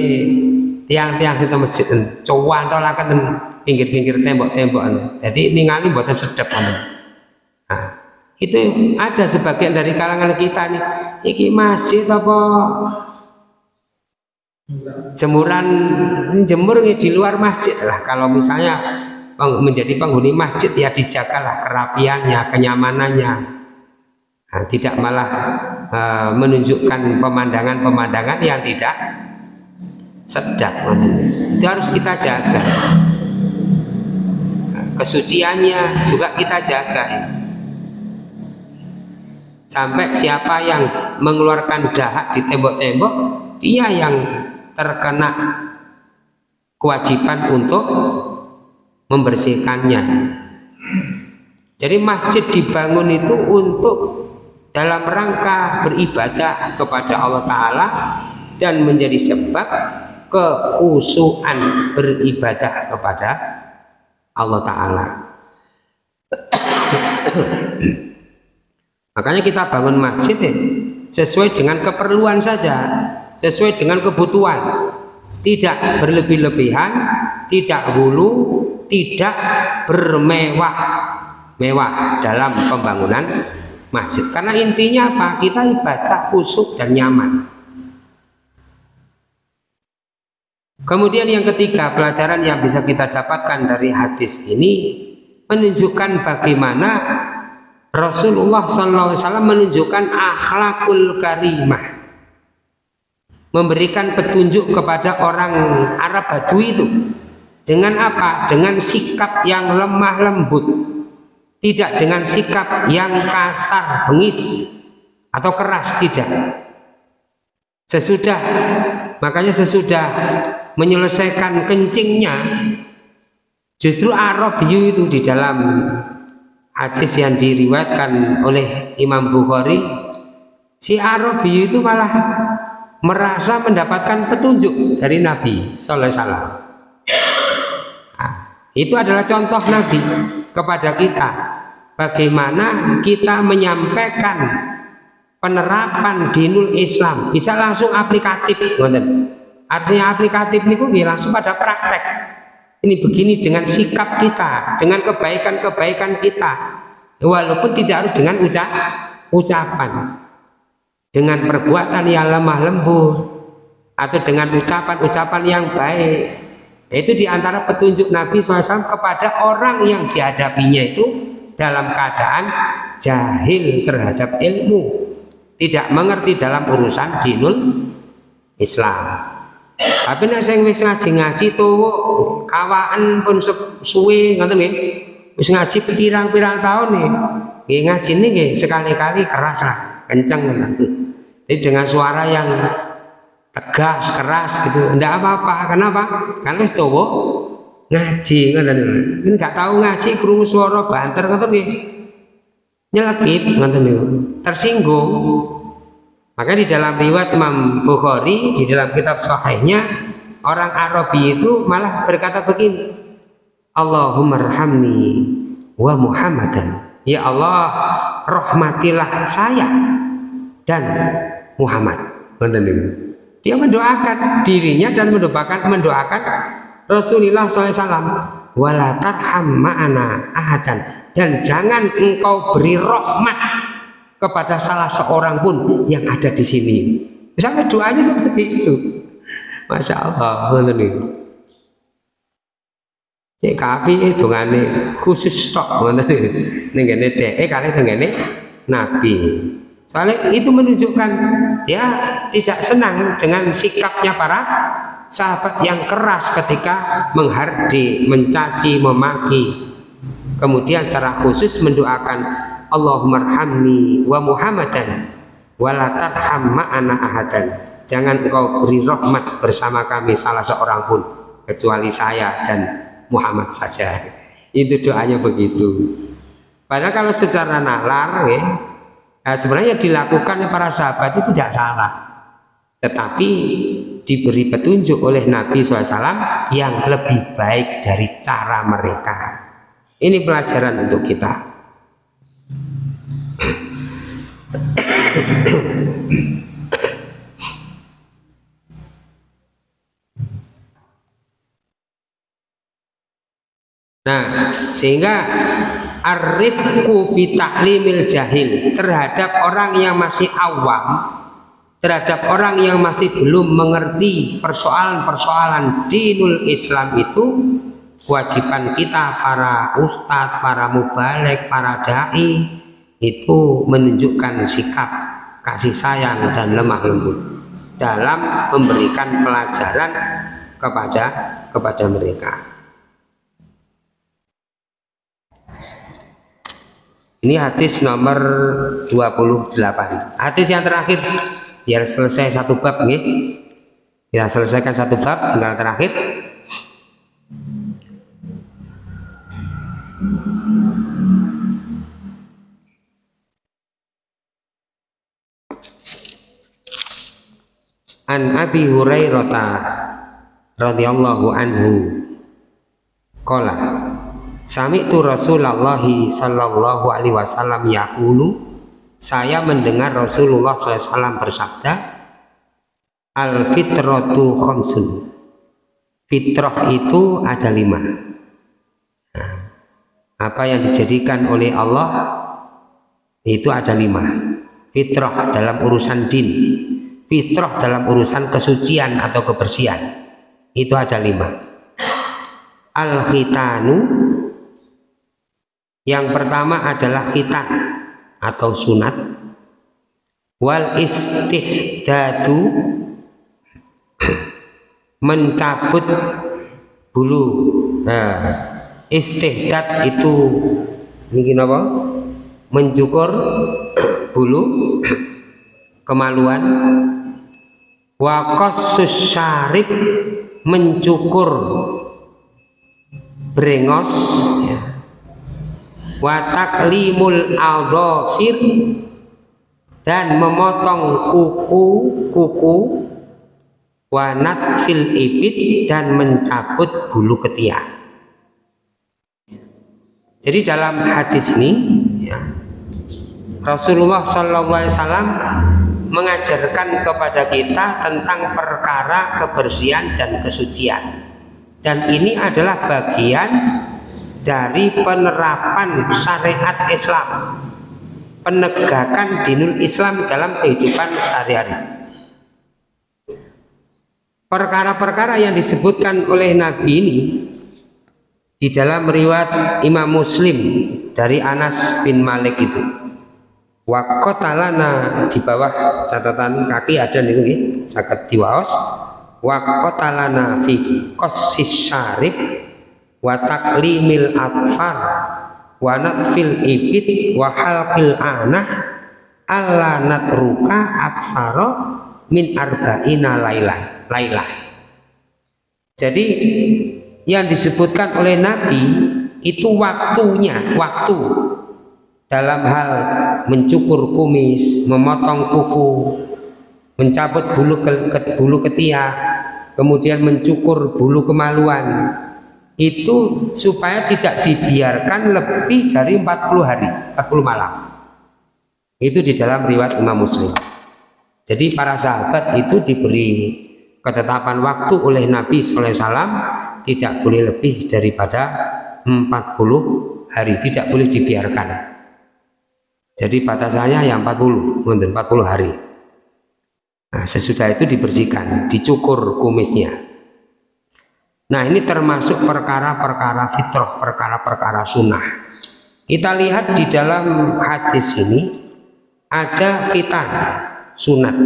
tiang-tiang situ masjid cowan tolakan pinggir-pinggir tembok-tembok jadi ningali buatan sedap nah, itu ada sebagian dari kalangan kita nih. Iki masjid apa? Jemuran jemur di luar masjid lah. Kalau misalnya menjadi penghuni masjid ya dijagalah kerapiannya kenyamanannya. Nah, tidak malah uh, menunjukkan pemandangan-pemandangan yang tidak sedap itu harus kita jaga. Kesuciannya juga kita jaga. Sampai siapa yang mengeluarkan dahak di tembok-tembok dia yang terkena kewajiban untuk membersihkannya. Jadi masjid dibangun itu untuk dalam rangka beribadah kepada Allah Ta'ala dan menjadi sebab kekhusuan beribadah kepada Allah Ta'ala. Makanya kita bangun masjid ya, sesuai dengan keperluan saja sesuai dengan kebutuhan. Tidak berlebih-lebihan tidak hulu tidak bermewah mewah dalam pembangunan masjid. Karena intinya apa? Kita ibadah khusyuk dan nyaman Kemudian yang ketiga, pelajaran yang bisa kita dapatkan dari hadis ini menunjukkan bagaimana Rasulullah SAW menunjukkan akhlakul karimah. memberikan petunjuk kepada orang Arab Badui itu dengan apa? Dengan sikap yang lemah lembut tidak dengan sikap yang kasar, bengis atau keras, tidak sesudah makanya sesudah menyelesaikan kencingnya justru Arabiyu itu di dalam hadis yang diriwayatkan oleh Imam Bukhari si Arabiyu itu malah merasa mendapatkan petunjuk dari Nabi Sallallahu Alaihi Wasallam. Nah, itu adalah contoh Nabi kepada kita. Bagaimana kita menyampaikan penerapan dinul Islam? Bisa langsung aplikatif artinya aplikatif ini nggih langsung pada praktek. Ini begini dengan sikap kita dengan kebaikan-kebaikan kita. Walaupun tidak harus dengan ucap ucapan. Dengan perbuatan yang lemah lembut atau dengan ucapan-ucapan yang baik. Itu di antara petunjuk Nabi SAW kepada orang yang dihadapinya itu dalam keadaan jahil terhadap ilmu. Tidak mengerti dalam urusan dinul Islam tapi nek sing wis ngaji-ngaji tuh kawaan pun suwe ngoten nggih. Wis ngaji pirang-pirang tahun nih nggih ngaji nggih sekali-kali keras lah kenceng ngoten jadi dengan suara yang tegas keras gitu. Ndak apa-apa kenapa? Karena wis tuh ngaji ngoten enggak tahu ngaji krungu suara banter ngoten nggih. Nyelekit ngoten tersinggung maka di dalam riwayat Imam Bukhari di dalam kitab sahihnya orang Arabi itu malah berkata begini Allahumma rahamni wa Muhammadan. Ya Allah rahmatilah saya dan Muhammad. Dia mendoakan dirinya dan mendoakan mendoakan Rasulullah SAW wala tarham ma'ana ahadan. Dan jangan engkau beri rahmat kepada salah seorang pun yang ada di sini. Misalnya doanya seperti itu. Masya Allah. Cek kapi itu ngane khusus stok ngoten Nenggene dhek kali tenggene nabi. Soalnya itu menunjukkan dia tidak senang dengan sikapnya para sahabat yang keras ketika menghardi, mencaci, memaki kemudian secara khusus mendoakan Allahumma arhamni wa Muhammadan wala tarham ma'ana ahadan. Jangan engkau beri rahmat bersama kami salah seorang pun kecuali saya dan Muhammad saja. Itu doanya begitu. Padahal kalau secara nalar ya, ya sebenarnya dilakukan para sahabat itu tidak salah. Tetapi diberi petunjuk oleh Nabi SAW yang lebih baik dari cara mereka. Ini pelajaran untuk kita. Nah, sehingga arifku bitaklimil jahil terhadap orang yang masih awam, terhadap orang yang masih belum mengerti persoalan-persoalan dinul Islam itu kewajiban kita para ustadz, para mubalik, para dai itu menunjukkan sikap kasih sayang dan lemah lembut dalam memberikan pelajaran kepada kepada mereka. Ini hadis nomor 28. Hadis yang terakhir biar selesai satu bab nih. Kita selesaikan satu bab tinggal terakhir An Abi Hurairah radhiyallahu anhu. Qala Sami'tu Rasulullah sallallahu alaihi wasallam yaqulu saya mendengar Rasulullah SAW bersabda Al fitratu khamsun Fitrah itu ada lima. Nah, Apa yang dijadikan oleh Allah Itu ada lima. Fitrah dalam urusan din fitrah dalam urusan kesucian atau kebersihan. Itu ada lima. Al khitanu yang pertama adalah khitan atau sunat. Wal istihdadu mencabut bulu. Nah, istihdad itu mungkin apa? Mencukur bulu kemaluan wakosus syarib mencukur brengos ya. wataklimul aldofir dan memotong kuku kuku wanat fil ibit dan mencabut bulu ketiak jadi dalam hadis ini ya, Rasulullah SAW mengajarkan kepada kita tentang perkara kebersihan dan kesucian. Dan ini adalah bagian dari penerapan syariat Islam penegakan dinul Islam dalam kehidupan sehari-hari. Perkara-perkara yang disebutkan oleh Nabi ini di dalam riwayat Imam Muslim dari Anas bin Malik itu wakotalana di bawah catatan kaki ada nih nih cakat diwaos. Wakotalana fi kosis syarib wataklimil atfar wa fil ibit wa halqil anah alla natruka aksara min arba'ina lailan lailah jadi yang disebutkan oleh Nabi itu waktunya waktu dalam hal mencukur kumis memotong kuku mencabut bulu ke, bulu ketiak kemudian mencukur bulu kemaluan itu supaya tidak dibiarkan lebih dari 40 hari 40 malam. Itu di dalam riwayat Imam Muslim. Jadi para sahabat itu diberi ketetapan waktu oleh Nabi SAW tidak boleh lebih daripada 40 hari tidak boleh dibiarkan jadi batasannya yang 40 40 hari. Nah sesudah itu dibersihkan dicukur kumisnya. Nah ini termasuk perkara-perkara fitrah, perkara-perkara sunnah. Kita lihat di dalam hadis ini ada khitan sunat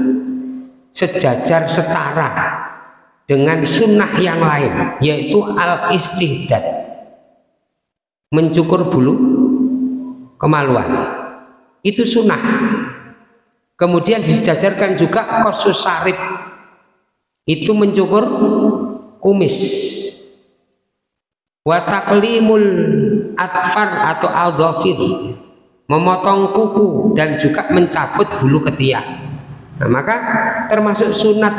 sejajar setara dengan sunnah yang lain yaitu al istihdad mencukur bulu kemaluan itu sunnah. Kemudian disejajarkan juga kosus sarif itu mencukur kumis. Wataklimul atfar atau aldofir memotong kuku dan juga mencabut bulu ketiak nah maka termasuk sunat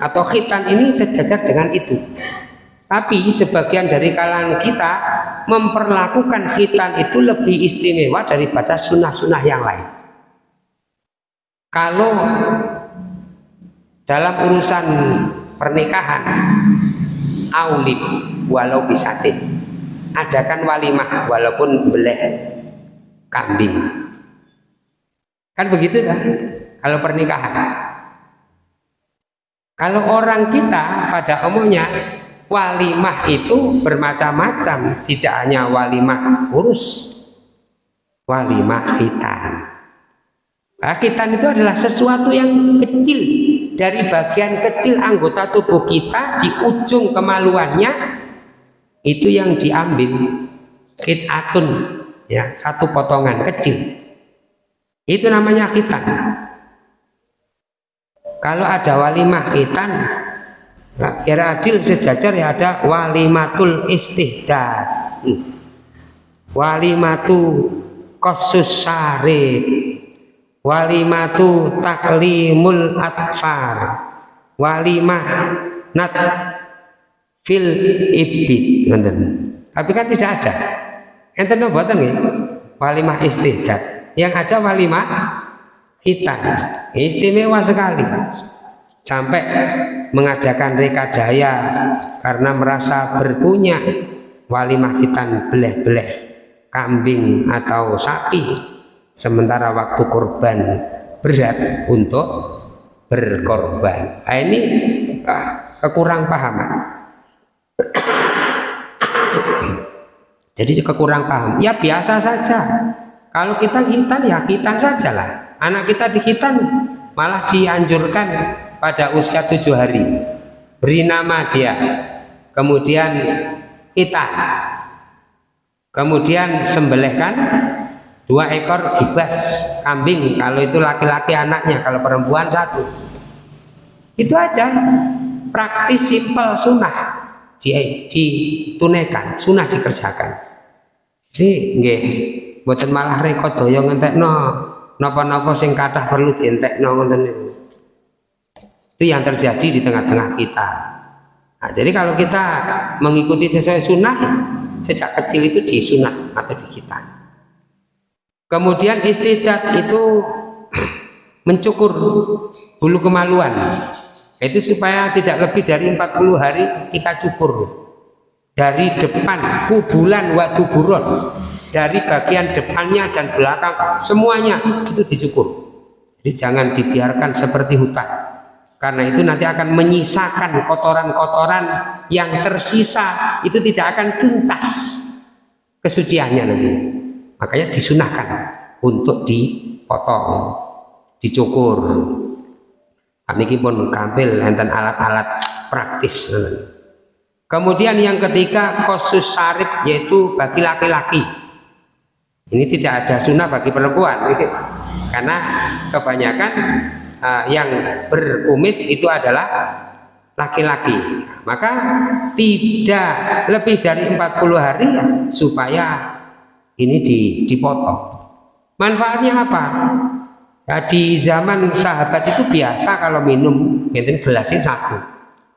atau khitan ini sejajar dengan itu tapi sebagian dari kalangan kita memperlakukan khitan itu lebih istimewa daripada sunnah-sunnah yang lain. Kalau dalam urusan pernikahan aulim walau bisatin. Adakan walimah walaupun beleh kambing. Kan begitu kan? Kalau pernikahan. Kalau orang kita pada umumnya walimah itu bermacam-macam. Tidak hanya walimah urus walimah khitan. Nah, khitan itu adalah sesuatu yang kecil. Dari bagian kecil anggota tubuh kita di ujung kemaluannya itu yang diambil khitatun ya satu potongan kecil. Itu namanya khitan. Kalau ada walimah khitan nah, kira adil sejajar ya ada walimatul istihdad. Hmm. walimatu kosus syarib walimatu taklimul atfar. Walimah nat fil ibid. Tapi kan tidak ada. Enten buatan nih walimah istihdad. Yang ada walimah hitam. Istimewa sekali sampai mengadakan rekadaya karena merasa berpunya walimah hitam beleh-beleh kambing atau sapi. Sementara waktu korban berat untuk berkorban. Nah, ini ah, kekurang pahaman. Jadi kekurang paham. Ya biasa saja. Kalau kita hitan ya hitan saja lah anak kita di hitan malah dianjurkan pada usia tujuh hari. Beri nama dia. Kemudian kita kemudian sembelihkan dua ekor gibas kambing kalau itu laki-laki anaknya kalau perempuan satu. Itu aja. Praktis simpel sunnah di, ditunaikan sunnah dikerjakan. Jadi nggih buatan malah rekod doyo ngentekno. Napa-napa sing kathah perlu dientekno ngoten niku itu yang terjadi di tengah-tengah kita. Nah, jadi kalau kita mengikuti sesuai sunnah sejak kecil itu di sunnah atau di kita. Kemudian istidat itu mencukur bulu kemaluan. Itu supaya tidak lebih dari 40 hari kita cukur. Dari depan kubulan wadu buron dari bagian depannya dan belakang semuanya itu dicukur. Jadi jangan dibiarkan seperti hutan karena itu nanti akan menyisakan kotoran-kotoran yang tersisa itu tidak akan tuntas kesuciannya nanti makanya disunahkan untuk dipotong dicukur Niki pun kampil enten alat-alat praktis. Kemudian yang ketiga kosus sarif yaitu bagi laki-laki. Ini tidak ada sunnah bagi perempuan, karena kebanyakan uh, yang berkumis itu adalah laki-laki. Maka tidak lebih dari 40 hari ya, supaya ini dipotong. Manfaatnya apa? Ya, di zaman sahabat itu biasa kalau minum gelasnya satu,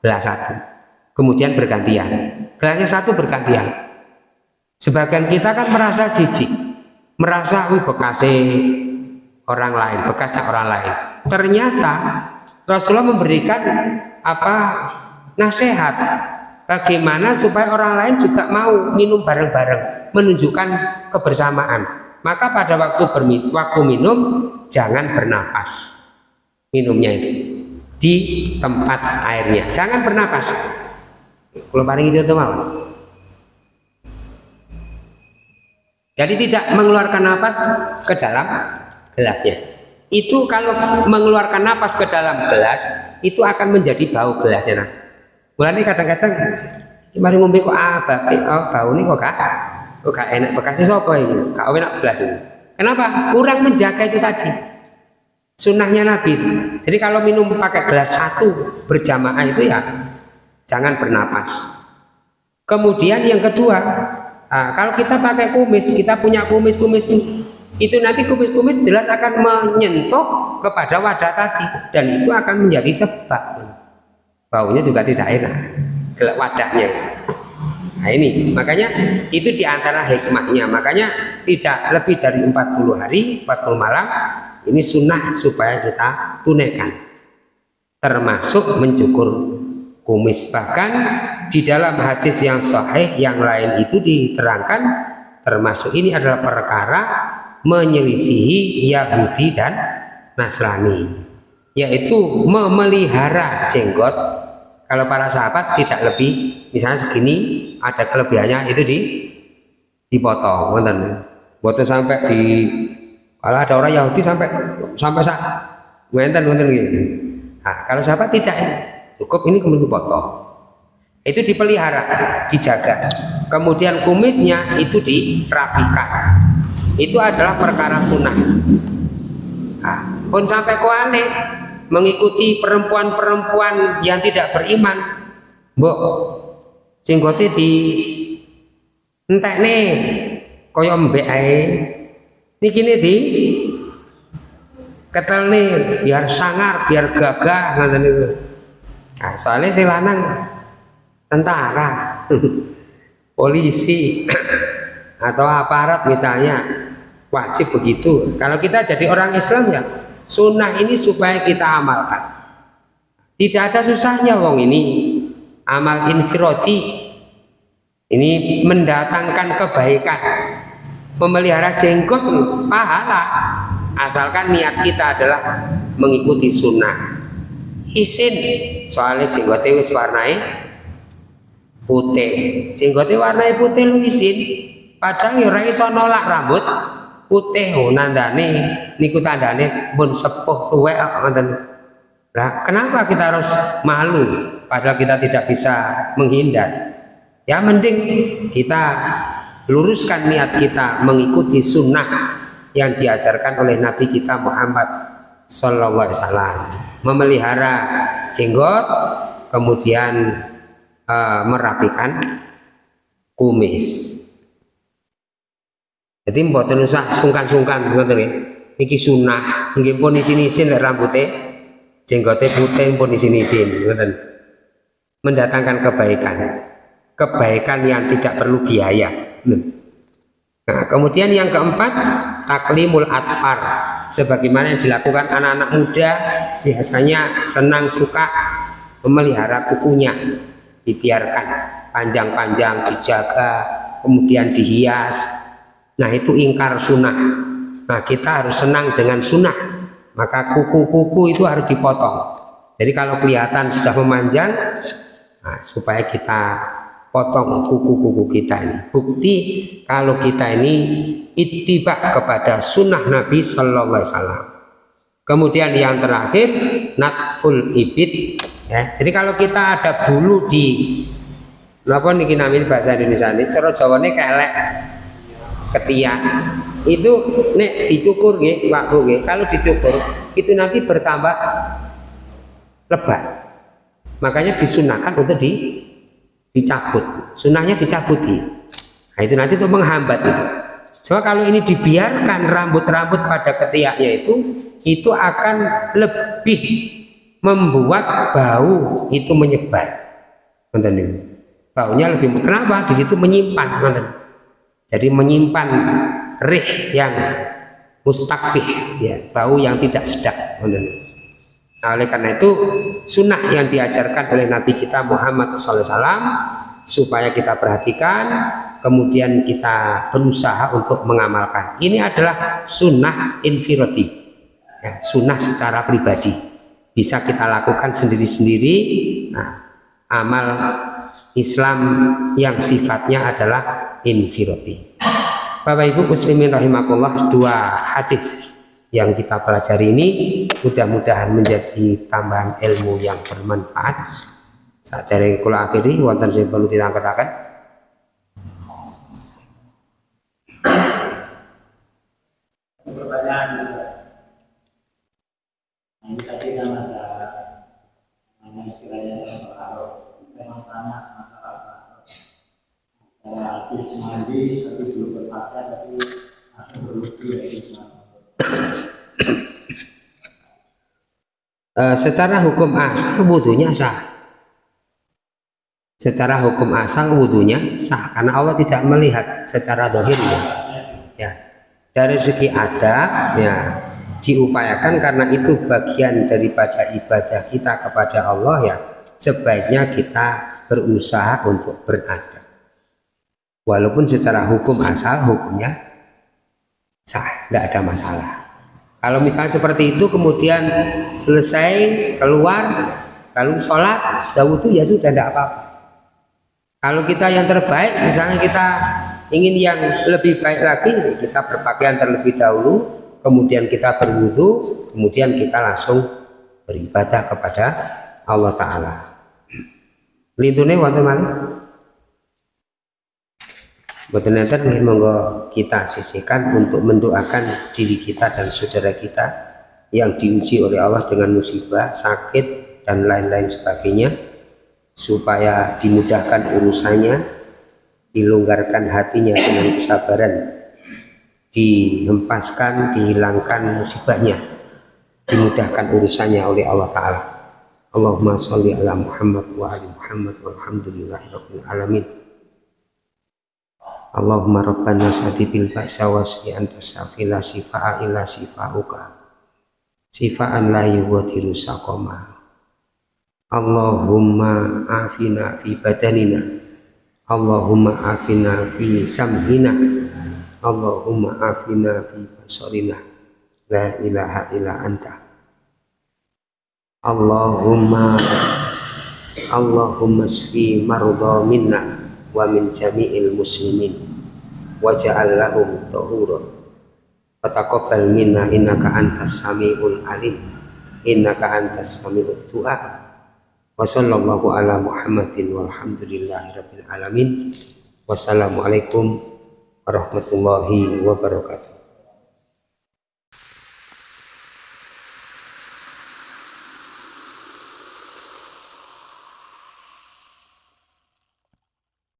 gelas satu. Kemudian bergantian. Gelasnya satu bergantian. Sebagian kita kan merasa jijik, merasa bekasnya orang lain, bekasnya orang lain. Ternyata Rasulullah memberikan apa nasihat bagaimana supaya orang lain juga mau minum bareng-bareng, menunjukkan kebersamaan. Maka pada waktu bermin, waktu minum jangan bernapas minumnya itu di tempat airnya. Jangan bernapas. Kalau paling itu mau jadi tidak mengeluarkan napas ke dalam gelasnya itu kalau mengeluarkan napas ke dalam gelas itu akan menjadi bau gelasnya nah mulai kadang-kadang mari ngombe kok ah bau ini kok kak oh gak enak bekasnya siapa ini gak enak belas ini. Kenapa? Kurang menjaga itu tadi. Sunnahnya Nabi. Jadi kalau minum pakai gelas satu berjamaah itu ya jangan bernapas. Kemudian yang kedua nah, kalau kita pakai kumis kita punya kumis-kumis itu nanti kumis-kumis jelas akan menyentuh kepada wadah tadi dan itu akan menjadi sebab. Baunya juga tidak enak wadahnya. Nah ini makanya itu di antara hikmahnya. Makanya tidak lebih dari 40 hari 40 malam ini sunnah supaya kita tunaikan. Termasuk mencukur kumis. Bahkan di dalam hadis yang sahih yang lain itu diterangkan termasuk ini adalah perkara menyelisihi Yahudi dan Nasrani yaitu memelihara jenggot. Kalau para sahabat tidak lebih misalnya segini ada kelebihannya itu di dipotong wonten. Boten sampai di kalau ada orang Yahudi sampai sampai sak wonten wonten gitu. Nah, kalau sahabat tidak cukup ini kemudian dipotong itu dipelihara dijaga. Kemudian kumisnya itu dirapikan. Itu adalah perkara sunnah. Nah, pun sampai kuane mengikuti perempuan-perempuan yang tidak beriman mbok jenggote di entek nih koyo mbek ae. Nih di ketel nih biar sangar biar gagah ngoten niku. Nah, soalnya si lanang tentara polisi atau aparat misalnya wajib begitu. Kalau kita jadi orang Islam ya sunnah ini supaya kita amalkan. Tidak ada susahnya wong ini amal infiroti. Ini mendatangkan kebaikan memelihara jenggot pahala. Asalkan niat kita adalah mengikuti sunnah. Isin soalnya jenggotnya wis warnai putih. Jenggotnya warnai putih lu isin. Padahal ya iso nolak rambut. Putih oh nandane niku tandane pun sepuh tuwek Nah, kenapa kita harus malu padahal kita tidak bisa menghindar? Ya mending kita luruskan niat kita mengikuti sunnah yang diajarkan oleh Nabi kita Muhammad Sallallahu Alaihi Wasallam. Memelihara jenggot kemudian uh, merapikan kumis. Jadi mboten usah sungkan-sungkan ngoten nggih. Niki sunnah nggih pun isin-isin lek rambutnya jenggote putih pun isin-isin ngoten. Mendatangkan kebaikan. Kebaikan yang tidak perlu biaya. Nah kemudian yang keempat taklimul atfar. Sebagaimana yang dilakukan anak-anak muda biasanya senang suka memelihara kukunya dibiarkan panjang-panjang dijaga kemudian dihias. Nah itu ingkar sunnah. Nah kita harus senang dengan sunnah. Maka kuku-kuku itu harus dipotong. Jadi kalau kelihatan sudah memanjang nah, supaya kita potong kuku-kuku kita ini. Bukti kalau kita ini itibak kepada sunnah Nabi Shallallahu Alaihi Wasallam. Kemudian yang terakhir natful ibit ya jadi kalau kita ada bulu di apa nih namin bahasa Indonesia ini? Cara Jawane kelek ketiak. Itu nek dicukur nggih Pak Bu kalau dicukur itu nanti bertambah lebat. Makanya disunahkan untuk di dicabut. Sunnahnya dicabuti. Nah, itu nanti untuk menghambat itu. Soalnya kalau ini dibiarkan rambut-rambut pada ketiaknya itu itu akan lebih membuat bau itu menyebar. Baunya lebih kenapa? Di situ menyimpan jadi menyimpan rih yang mustakbih ya bau yang tidak sedap Nah, oleh karena itu sunnah yang diajarkan oleh Nabi kita Muhammad SAW supaya kita perhatikan kemudian kita berusaha untuk mengamalkan. Ini adalah sunnah infiroti ya, sunnah secara pribadi bisa kita lakukan sendiri-sendiri. Nah, amal Islam yang sifatnya adalah infiroti. Bapak Ibu muslimin rahimakumullah dua hadis yang kita pelajari ini mudah-mudahan menjadi tambahan ilmu yang bermanfaat. Saat dari kula akhiri wonten sing perlu ditangketaken pertanyaan ini tadi ada kalau memang berwudu ya uh, secara hukum asal wudhunya sah. Secara hukum asal wudhunya sah karena Allah tidak melihat secara dohirnya. Ya dari segi adab ya diupayakan karena itu bagian daripada ibadah kita kepada Allah ya sebaiknya kita berusaha untuk beradab walaupun secara hukum asal hukumnya sah tidak ada masalah kalau misalnya seperti itu kemudian selesai keluar lalu sholat sudah wudhu ya sudah tidak apa-apa. Kalau kita yang terbaik misalnya kita ingin yang lebih baik lagi kita berpakaian terlebih dahulu kemudian kita berwudhu kemudian kita langsung beribadah kepada Allah Ta'ala. Lintune wonten malih? Boten enten monggo kita sisihkan untuk mendoakan diri kita dan saudara kita yang diuji oleh Allah dengan musibah, sakit dan lain-lain sebagainya supaya dimudahkan urusannya, dilonggarkan hatinya dengan kesabaran, dihempaskan, dihilangkan musibahnya, dimudahkan urusannya oleh Allah Ta'ala. Allahumma sholli ala Muhammad wa ali Muhammad walhamdulillahi rabbil alamin. Allahumma rabbana sadi bil ba'sa wasfi anta safila sifa'a illa sifa'uka sifa'an la yuwadiru saqama Allahumma afina fi badanina Allahumma afina fi sam'ina Allahumma afina fi basarina. La ilaha illa anta. Allahumma Allahumma sfi marudha minna wa min jami'il muslimin. Waja'al lahum tahura. Fataqabbal minna innaka antas samiul alim. Innaka antas sami'ud du'a. Wa sallallahu ala muhammadin walhamdulillahi rabbil alamin. Wassalamualaikum warahmatullahi wabarakatuh